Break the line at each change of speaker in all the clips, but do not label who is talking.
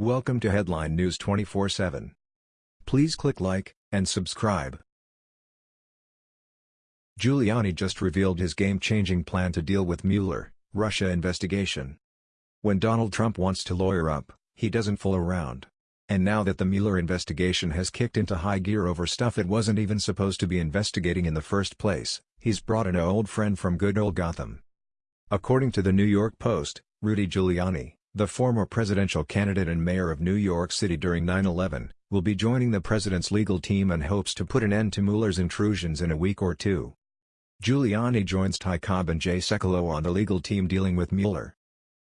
Welcome to Headline News 24/7. Please click like and subscribe. Giuliani just revealed his game-changing plan to deal with Mueller, Russia investigation. When Donald Trump wants to lawyer up, he doesn't fool around. And now that the Mueller investigation has kicked into high gear over stuff it wasn't even supposed to be investigating in the first place, he's brought in an old friend from good old Gotham. According to the New York Post, Rudy Giuliani, the former presidential candidate and mayor of New York City during 9-11, will be joining the president's legal team and hopes to put an end to Mueller's intrusions in a week or two. Giuliani joins Ty Cobb and Jay Sekulow on the legal team dealing with Mueller.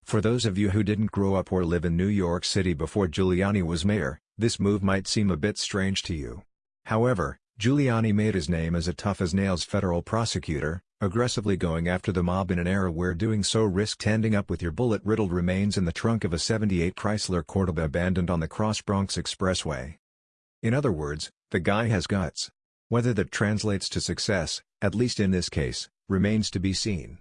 For those of you who didn't grow up or live in New York City before Giuliani was mayor, this move might seem a bit strange to you. However, Giuliani made his name as a tough-as-nails federal prosecutor, aggressively going after the mob in an era where doing so risked ending up with your bullet-riddled remains in the trunk of a 78 Chrysler Cordoba abandoned on the Cross Bronx Expressway. In other words, the guy has guts. Whether that translates to success, at least in this case, remains to be seen.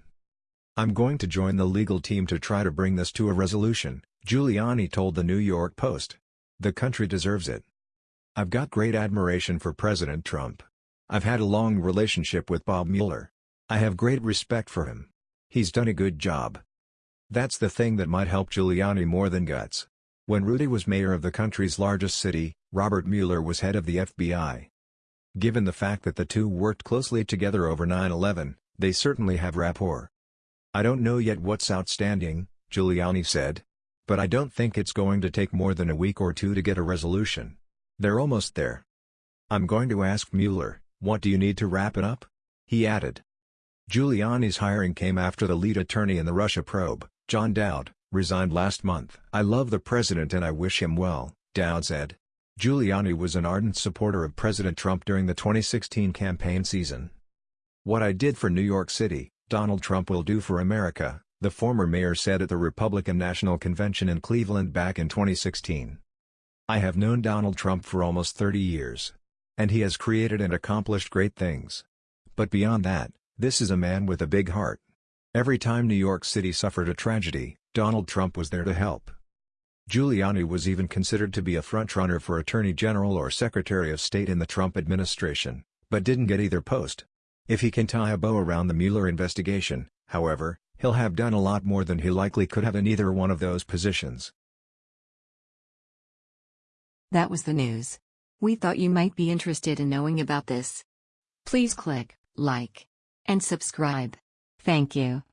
I'm going to join the legal team to try to bring this to a resolution, Giuliani told the New York Post. The country deserves it. I've got great admiration for President Trump. I've had a long relationship with Bob Mueller. I have great respect for him. He's done a good job. That's the thing that might help Giuliani more than guts. When Rudy was mayor of the country's largest city, Robert Mueller was head of the FBI. Given the fact that the two worked closely together over 9-11, they certainly have rapport. I don't know yet what's outstanding, Giuliani said. But I don't think it's going to take more than a week or two to get a resolution. They're almost there. I'm going to ask Mueller, what do you need to wrap it up? He added. Giuliani's hiring came after the lead attorney in the Russia probe, John Dowd, resigned last month. I love the president and I wish him well, Dowd said. Giuliani was an ardent supporter of President Trump during the 2016 campaign season. What I did for New York City, Donald Trump will do for America, the former mayor said at the Republican National Convention in Cleveland back in 2016. I have known Donald Trump for almost 30 years. And he has created and accomplished great things. But beyond that, this is a man with a big heart. Every time New York City suffered a tragedy, Donald Trump was there to help. Giuliani was even considered to be a frontrunner for Attorney General or Secretary of State in the Trump administration, but didn't get either post. If he can tie a bow around the Mueller investigation, however, he'll have done a lot more than he likely could have in either one of those positions.
That was the news. We thought you might be interested in knowing about this. Please click like and subscribe. Thank you.